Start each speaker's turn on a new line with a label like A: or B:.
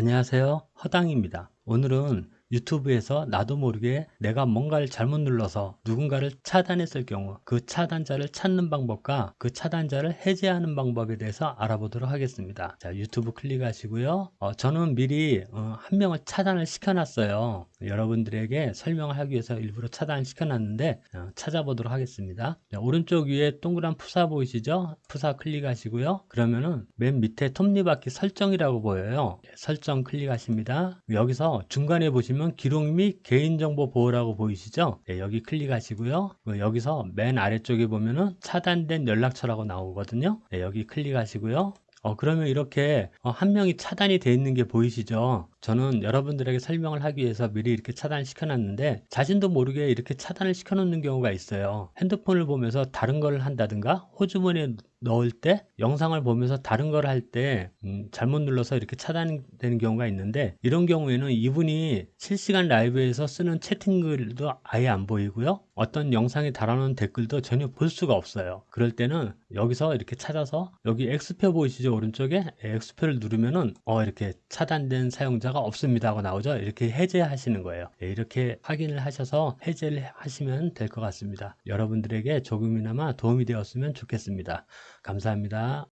A: 안녕하세요. 허당입니다. 오늘은 유튜브에서 나도 모르게 내가 뭔가를 잘못 눌러서 누군가를 차단했을 경우 그 차단자를 찾는 방법과 그 차단자를 해제하는 방법에 대해서 알아보도록 하겠습니다. 자 유튜브 클릭하시고요. 어, 저는 미리 어, 한 명을 차단을 시켜 놨어요. 여러분들에게 설명을 하기 위해서 일부러 차단을 시켜 놨는데 어, 찾아보도록 하겠습니다. 자, 오른쪽 위에 동그란 푸사 보이시죠? 푸사 클릭하시고요. 그러면은 맨 밑에 톱니바퀴 설정이라고 보여요. 네, 설정 클릭하십니다. 여기서 중간에 보시면 보시면 기록 및 개인정보 보호라고 보이시죠? 네, 여기 클릭하시고요. 그 여기서 맨 아래쪽에 보면은 차단된 연락처라고 나오거든요. 네, 여기 클릭하시고요. 어, 그러면 이렇게 어, 한 명이 차단이 되어 있는 게 보이시죠? 저는 여러분들에게 설명을 하기 위해서 미리 이렇게 차단을 시켜 놨는데 자신도 모르게 이렇게 차단을 시켜 놓는 경우가 있어요. 핸드폰을 보면서 다른 걸 한다든가 호주머니에 넣을 때 영상을 보면서 다른 걸 할때 음, 잘못 눌러서 이렇게 차단되는 경우가 있는데 이런 경우에는 이분이 실시간 라이브에서 쓰는 채팅글도 아예 안 보이고요. 어떤 영상에 달아놓은 댓글도 전혀 볼 수가 없어요. 그럴 때는 여기서 이렇게 찾아서 여기 X표 보이시죠? 오른쪽에? X표를 누르면은 어 이렇게 차단된 사용자 가 없습니다 하고 나오죠? 이렇게 해제하시는 거예요. 네, 이렇게 확인을 하셔서 해제를 하시면 될 것 같습니다. 여러분들에게 조금이나마 도움이 되었으면 좋겠습니다. 감사합니다.